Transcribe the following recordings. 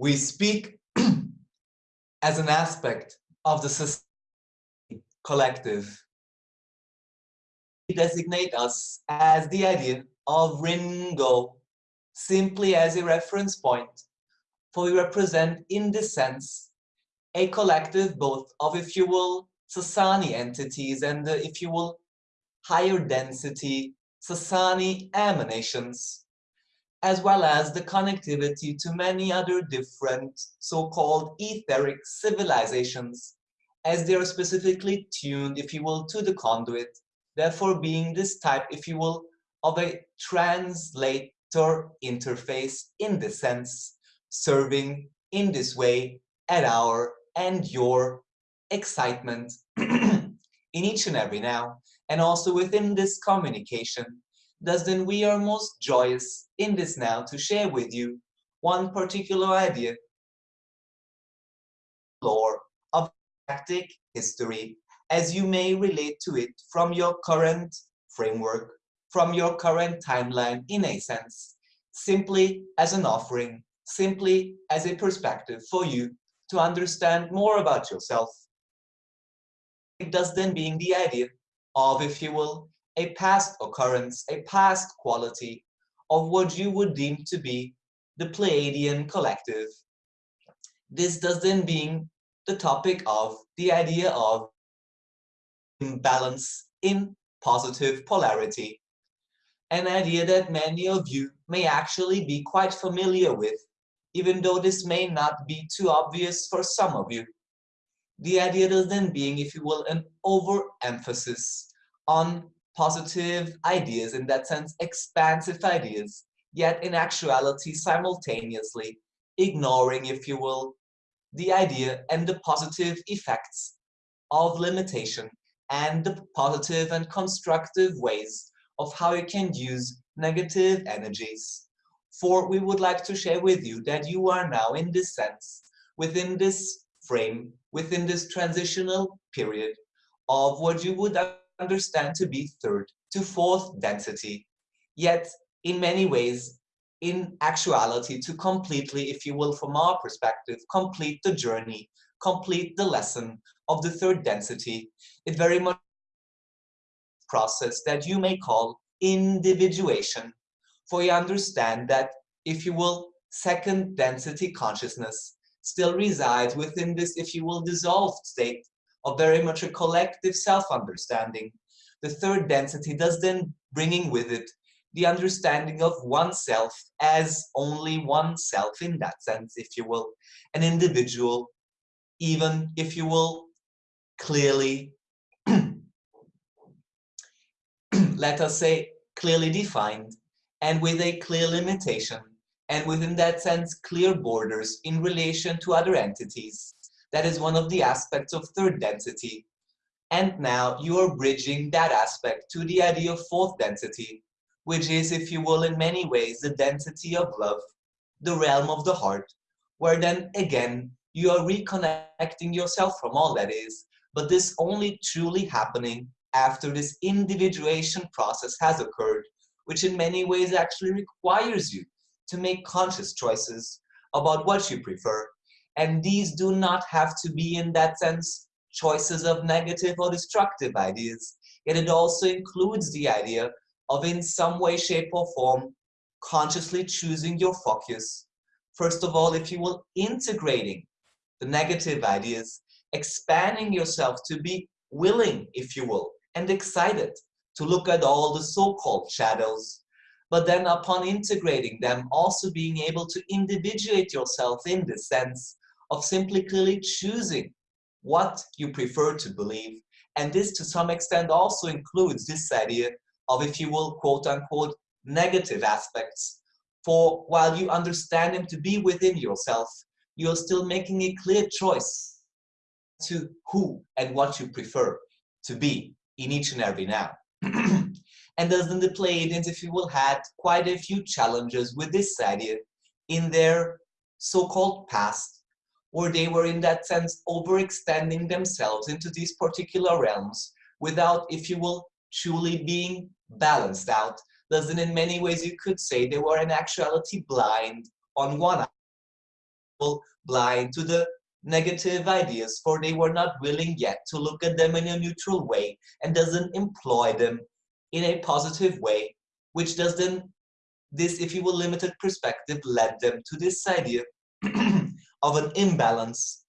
We speak as an aspect of the collective. We designate us as the idea of Ringo, simply as a reference point, for we represent in this sense a collective both of, if you will, Sasani entities and, uh, if you will, higher density Sasani emanations, as well as the connectivity to many other different so-called etheric civilizations, as they are specifically tuned, if you will, to the conduit, therefore being this type, if you will, of a translator interface in this sense, serving in this way at our and your excitement in each and every now, and also within this communication, thus then we are most joyous in this now to share with you one particular idea. Lore of galactic history. As you may relate to it from your current framework, from your current timeline in a sense, simply as an offering, simply as a perspective for you to understand more about yourself. It does then being the idea of, if you will, a past occurrence, a past quality of what you would deem to be the Pleiadian collective. This does then being the topic of the idea of imbalance in positive polarity, an idea that many of you may actually be quite familiar with, even though this may not be too obvious for some of you. The idea does then being, if you will, an overemphasis on positive ideas, in that sense, expansive ideas, yet in actuality, simultaneously ignoring, if you will, the idea and the positive effects of limitation and the positive and constructive ways of how you can use negative energies. For we would like to share with you that you are now in this sense, within this frame, within this transitional period of what you would understand to be third to fourth density. Yet, in many ways, in actuality, to completely, if you will, from our perspective, complete the journey, complete the lesson of the third density, it very much process that you may call individuation. For you understand that, if you will, second density consciousness still resides within this, if you will, dissolved state of very much a collective self-understanding. The third density does then bringing with it the understanding of oneself as only oneself in that sense, if you will, an individual, even if you will, clearly, let us say, clearly defined and with a clear limitation and within that sense clear borders in relation to other entities that is one of the aspects of third density. And now you are bridging that aspect to the idea of fourth density, which is, if you will, in many ways, the density of love, the realm of the heart, where then again, you are reconnecting yourself from all that is, but this only truly happening after this individuation process has occurred, which in many ways actually requires you to make conscious choices about what you prefer, and these do not have to be, in that sense, choices of negative or destructive ideas. Yet it also includes the idea of, in some way, shape, or form, consciously choosing your focus. First of all, if you will, integrating the negative ideas, expanding yourself to be willing, if you will, and excited to look at all the so-called shadows but then upon integrating them, also being able to individuate yourself in the sense of simply clearly choosing what you prefer to believe. And this to some extent also includes this idea of, if you will, quote unquote, negative aspects. For while you understand them to be within yourself, you're still making a clear choice to who and what you prefer to be in each and every now. and thus then the Pleiadians, if you will, had quite a few challenges with this idea in their so-called past or they were in that sense overextending themselves into these particular realms without, if you will, truly being balanced out. Thus, in many ways you could say they were in actuality blind on one blind to the negative ideas for they were not willing yet to look at them in a neutral way and doesn't employ them in a positive way, which doesn't, this, if you will, limited perspective led them to this idea of an imbalance.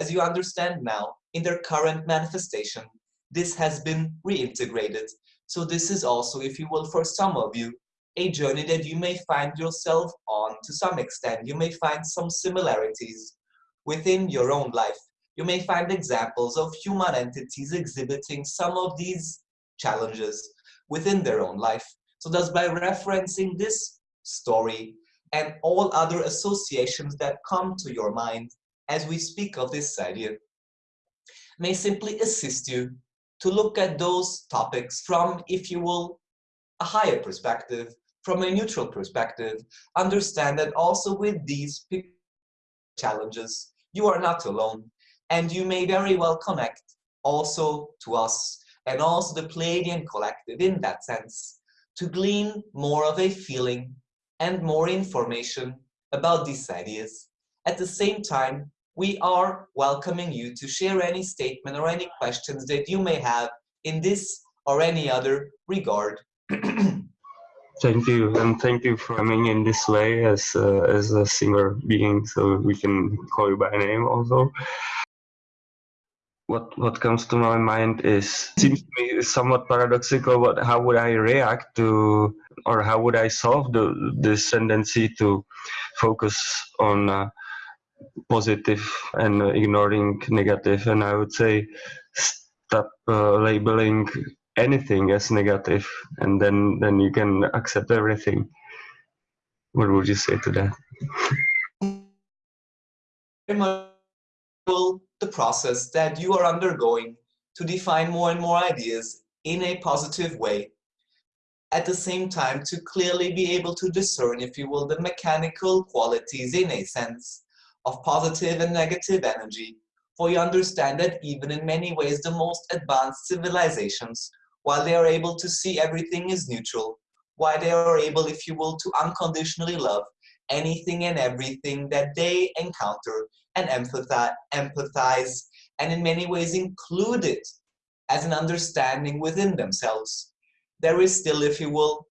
As you understand now, in their current manifestation, this has been reintegrated. So this is also, if you will, for some of you, a journey that you may find yourself on to some extent. You may find some similarities within your own life. You may find examples of human entities exhibiting some of these challenges within their own life. So thus by referencing this story and all other associations that come to your mind as we speak of this idea may simply assist you to look at those topics from, if you will, a higher perspective, from a neutral perspective, understand that also with these challenges, you are not alone. And you may very well connect also to us and also the Pleiadian collective in that sense to glean more of a feeling and more information about these ideas. At the same time, we are welcoming you to share any statement or any questions that you may have in this or any other regard. Thank you, and thank you for coming in this way as uh, as a single being, so we can call you by name also. What what comes to my mind is seems to me somewhat paradoxical. What how would I react to, or how would I solve the this tendency to focus on uh, positive and ignoring negative? And I would say stop uh, labeling anything as negative and then then you can accept everything what would you say to that process that you are undergoing to define more and more ideas in a positive way. At the same time to clearly be able to discern if you will the mechanical qualities in a sense of positive and negative energy for you understand that even in many ways the most advanced civilizations while they are able to see everything is neutral, while they are able, if you will, to unconditionally love anything and everything that they encounter and empathize, and in many ways include it as an understanding within themselves. There is still, if you will,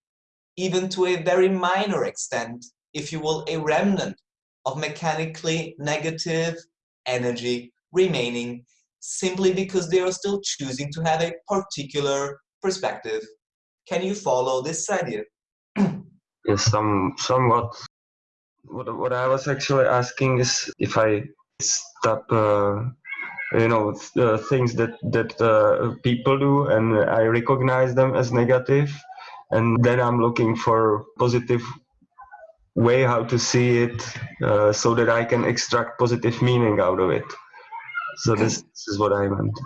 even to a very minor extent, if you will, a remnant of mechanically negative energy remaining simply because they are still choosing to have a particular perspective. Can you follow this idea? yes, some, somewhat. What, what I was actually asking is if I stop, uh, you know, uh, things that, that uh, people do and I recognize them as negative, and then I'm looking for positive way how to see it uh, so that I can extract positive meaning out of it. So this, this is what I meant.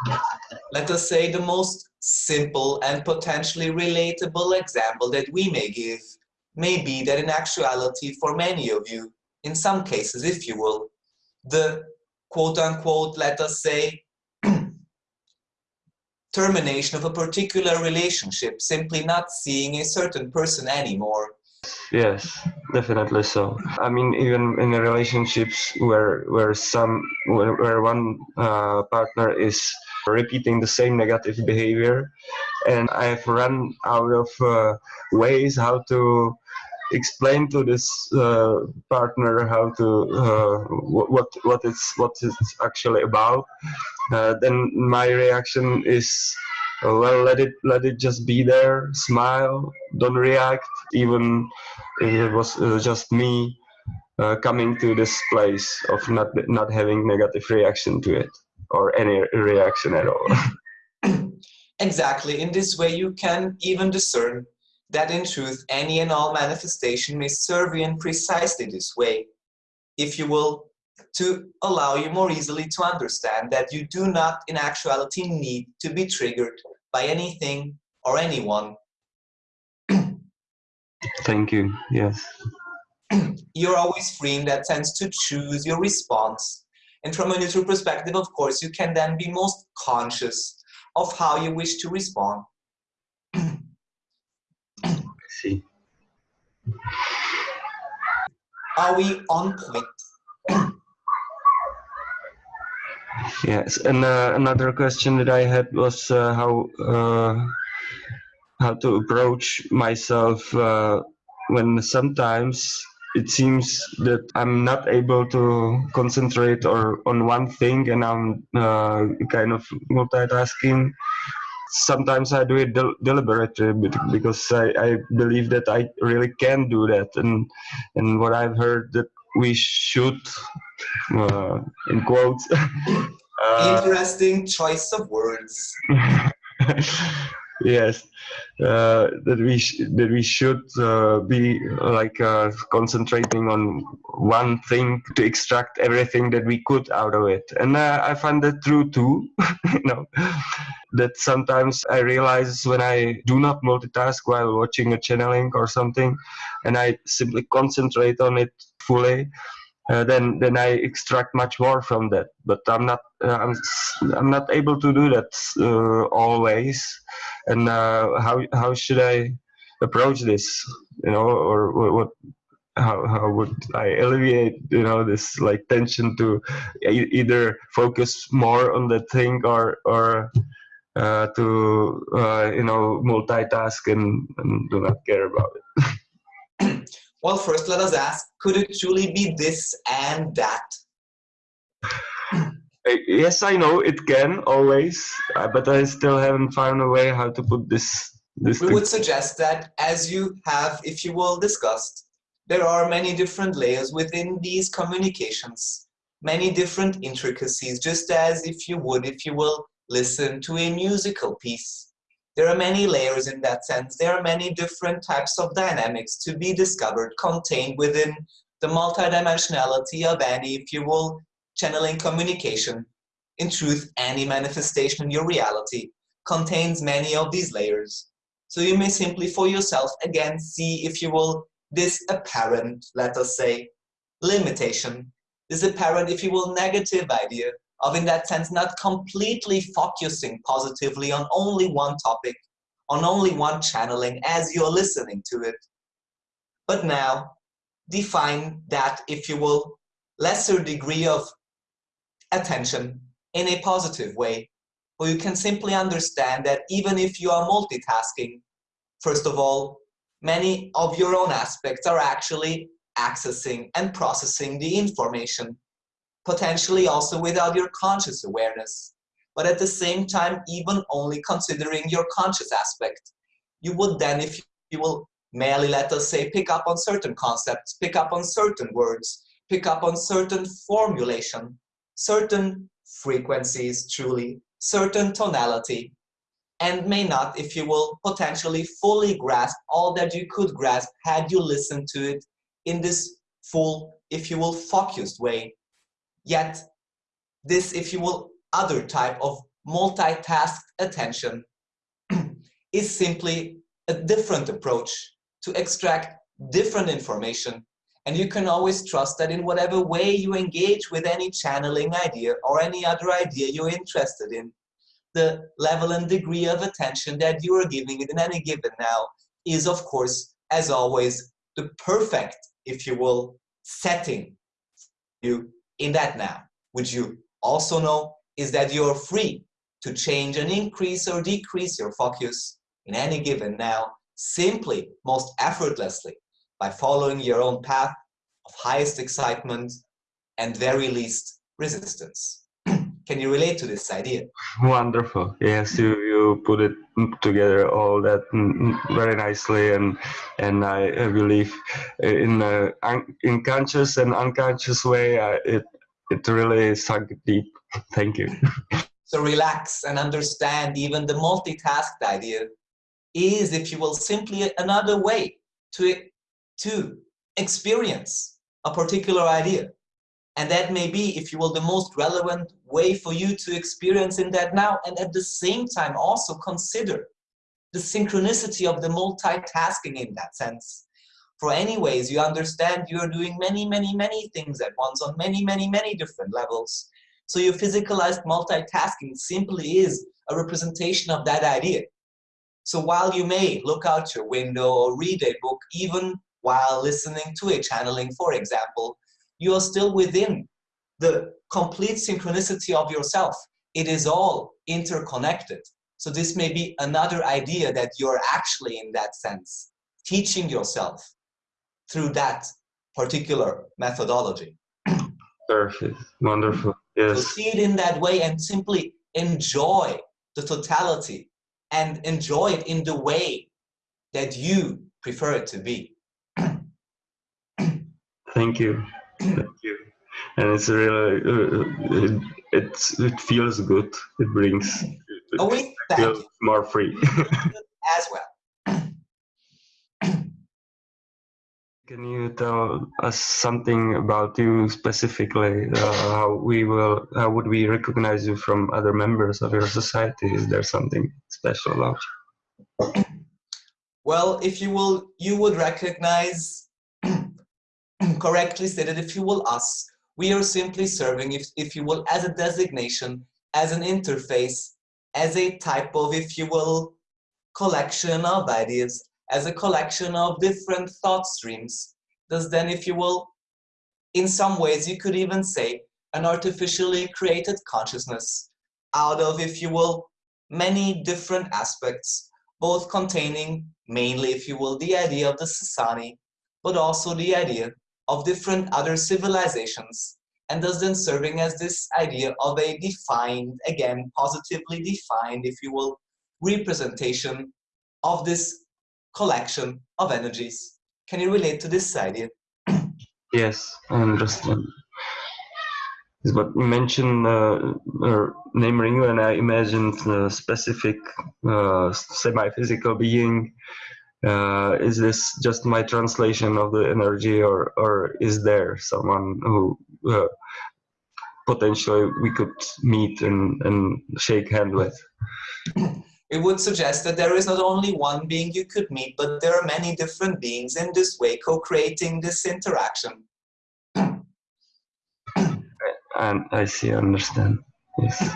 Let us say the most simple and potentially relatable example that we may give may be that in actuality for many of you, in some cases if you will, the quote-unquote, let us say, termination of a particular relationship, simply not seeing a certain person anymore, Yes, definitely so. I mean, even in relationships where where some where, where one uh, partner is repeating the same negative behavior, and I've run out of uh, ways how to explain to this uh, partner how to uh, what what it's what it's actually about. Uh, then my reaction is well let it let it just be there smile don't react even if it was uh, just me uh, coming to this place of not not having negative reaction to it or any reaction at all exactly in this way you can even discern that in truth any and all manifestation may serve you in precisely this way if you will to allow you more easily to understand that you do not in actuality need to be triggered by anything or anyone. Thank you, yes. You're always free in that sense to choose your response. And from a neutral perspective, of course, you can then be most conscious of how you wish to respond. Are we on point? yes, and uh, another question that I had was uh, how uh, how to approach myself uh, when sometimes it seems that I'm not able to concentrate or on one thing and I'm uh, kind of multitasking. Sometimes I do it del deliberately because I, I believe that I really can do that. And and what I've heard that we should, uh, in quotes. uh, Interesting choice of words. yes. Uh, that we that we should uh, be like uh, concentrating on one thing to extract everything that we could out of it. And uh, i find that true too you know. That sometimes i realize when i do not multitask while watching a channeling or something and i simply concentrate on it fully uh, then then I extract much more from that. But I'm not uh, I'm I'm not able to do that uh, always. And uh, how how should I approach this? You know, or what, what how how would I alleviate you know this like tension to e either focus more on the thing or or uh, to uh, you know multitask and, and do not care about it. Well, first let us ask, could it truly be this and that? yes, I know it can always, uh, but I still haven't found a way how to put this. this we would suggest that as you have, if you will, discussed, there are many different layers within these communications, many different intricacies, just as if you would, if you will, listen to a musical piece. There are many layers in that sense. There are many different types of dynamics to be discovered, contained within the multidimensionality of any, if you will, channeling communication. In truth, any manifestation in your reality contains many of these layers. So you may simply for yourself again see, if you will, this apparent, let us say, limitation, this apparent, if you will, negative idea of in that sense not completely focusing positively on only one topic, on only one channeling as you're listening to it. But now define that, if you will, lesser degree of attention in a positive way, where you can simply understand that even if you are multitasking, first of all, many of your own aspects are actually accessing and processing the information potentially also without your conscious awareness. But at the same time, even only considering your conscious aspect, you would then, if you will merely, let us say, pick up on certain concepts, pick up on certain words, pick up on certain formulation, certain frequencies, truly, certain tonality, and may not, if you will, potentially fully grasp all that you could grasp had you listened to it in this full, if you will, focused way. Yet, this, if you will, other type of multitasked attention is simply a different approach to extract different information. And you can always trust that in whatever way you engage with any channeling idea or any other idea you're interested in, the level and degree of attention that you are giving it in any given now is, of course, as always, the perfect, if you will, setting you in that now, which you also know is that you're free to change and increase or decrease your focus in any given now, simply, most effortlessly, by following your own path of highest excitement and very least resistance. Can you relate to this idea? Wonderful. Yes, you, put it together all that very nicely, and and I, I believe in a in conscious and unconscious way, uh, it it really sunk deep. Thank you. so relax and understand even the multitasked idea is, if you will, simply another way to, to experience a particular idea. And that may be, if you will, the most relevant way for you to experience in that now. And at the same time, also consider the synchronicity of the multitasking in that sense. For anyways, you understand you're doing many, many, many things at once on many, many, many different levels. So your physicalized multitasking simply is a representation of that idea. So while you may look out your window or read a book, even while listening to a channeling, for example, you are still within the complete synchronicity of yourself. It is all interconnected. So this may be another idea that you're actually in that sense, teaching yourself through that particular methodology. Perfect, wonderful, yes. So see it in that way and simply enjoy the totality and enjoy it in the way that you prefer it to be. Thank you. Thank you. And it's really, uh, it, it's, it feels good. It brings, oh, we thank you. more free. As well. Can you tell us something about you specifically? Uh, how we will, how would we recognize you from other members of your society? Is there something special about you? Well, if you will, you would recognize correctly stated, if you will, us. We are simply serving, if, if you will, as a designation, as an interface, as a type of, if you will, collection of ideas, as a collection of different thought streams. Thus then, if you will, in some ways, you could even say an artificially created consciousness out of, if you will, many different aspects, both containing mainly, if you will, the idea of the Sasani, but also the idea of different other civilizations, and thus then serving as this idea of a defined, again, positively defined, if you will, representation of this collection of energies. Can you relate to this idea? Yes, I understand. Is what you mentioned, uh, name ring, and I imagined a specific uh, semi-physical being. Uh, is this just my translation of the energy, or or is there someone who uh, potentially we could meet and, and shake hand with? it would suggest that there is not only one being you could meet, but there are many different beings in this way co-creating this interaction. and I see, I understand. Yes.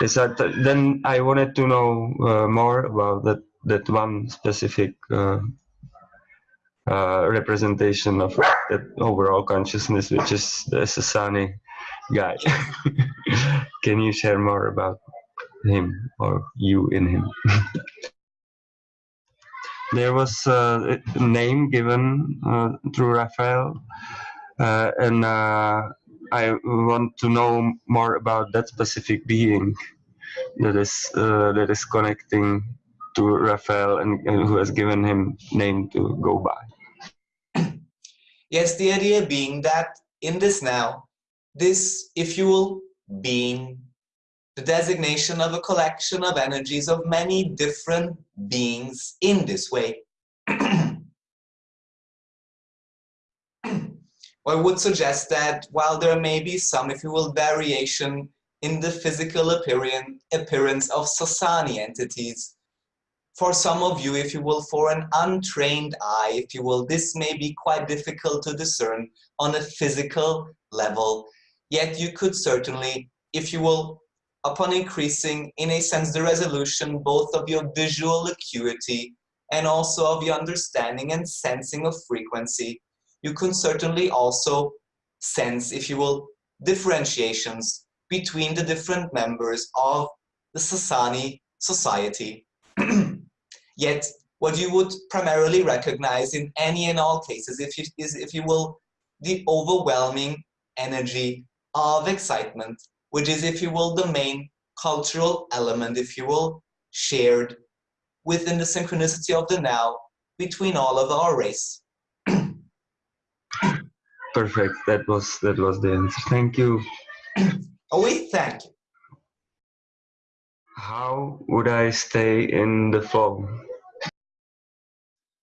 Yes, uh, then I wanted to know uh, more about that that one specific uh, uh, representation of that overall consciousness, which is the Sasani guy. Can you share more about him or you in him. there was a name given uh, through Raphael, uh, and uh, I want to know more about that specific being that is uh, that is connecting to Raphael and, and who has given him name to go by. Yes, the idea being that in this now, this, if you will, being the designation of a collection of energies of many different beings in this way. I would suggest that while there may be some, if you will, variation in the physical appearance of Sasani entities, for some of you, if you will, for an untrained eye, if you will, this may be quite difficult to discern on a physical level. Yet you could certainly, if you will, upon increasing, in a sense, the resolution both of your visual acuity and also of your understanding and sensing of frequency, you can certainly also sense, if you will, differentiations between the different members of the Sasani society. Yet, what you would primarily recognize in any and all cases if you, is, if you will, the overwhelming energy of excitement which is, if you will, the main cultural element, if you will, shared within the synchronicity of the now between all of our race. Perfect. That was that was the answer. Thank you. oh, we thank you. How would I stay in the flow?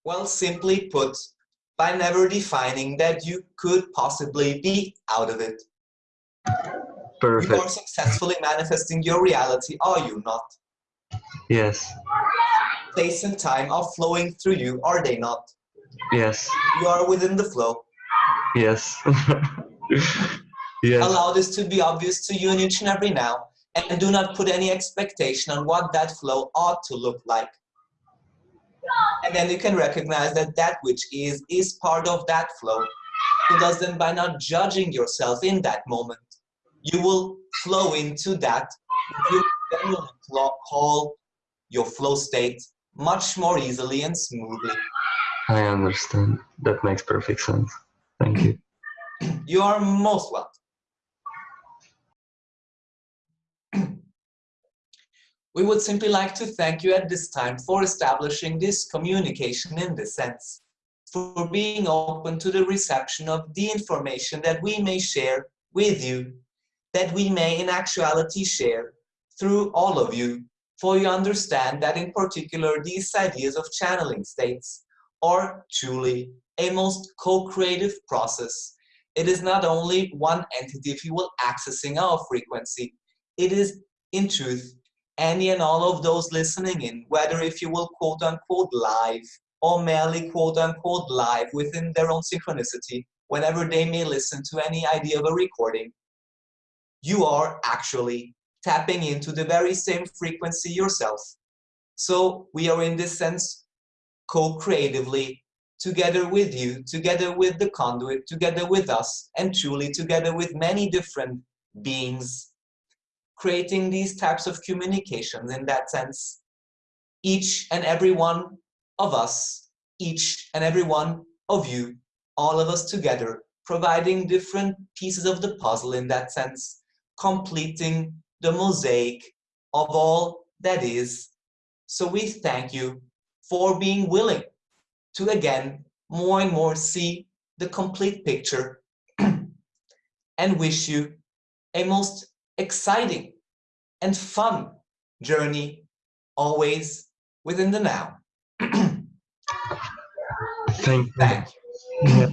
Well, simply put, by never defining that you could possibly be out of it. Perfect. You are successfully manifesting your reality, are you not? Yes. Space and time are flowing through you, are they not? Yes. You are within the flow. Yes. yes. Allow this to be obvious to you in each and every now, and do not put any expectation on what that flow ought to look like. And then you can recognize that that which is, is part of that flow. So thus then by not judging yourself in that moment, you will flow into that, you then will call your flow state much more easily and smoothly. I understand. That makes perfect sense. Thank you. You are most welcome. we would simply like to thank you at this time for establishing this communication in this sense, for being open to the reception of the information that we may share with you, that we may in actuality share through all of you, for you understand that in particular these ideas of channeling states are truly a most co-creative process. It is not only one entity, if you will, accessing our frequency. It is, in truth, any and all of those listening in, whether if you will quote unquote live or merely quote unquote live within their own synchronicity, whenever they may listen to any idea of a recording, you are actually tapping into the very same frequency yourself. So we are in this sense co-creatively together with you, together with the conduit, together with us, and truly together with many different beings, creating these types of communications in that sense. Each and every one of us, each and every one of you, all of us together, providing different pieces of the puzzle in that sense, completing the mosaic of all that is. So we thank you for being willing to again more and more see the complete picture and wish you a most exciting and fun journey always within the now. Thank you. Thank you. Yeah.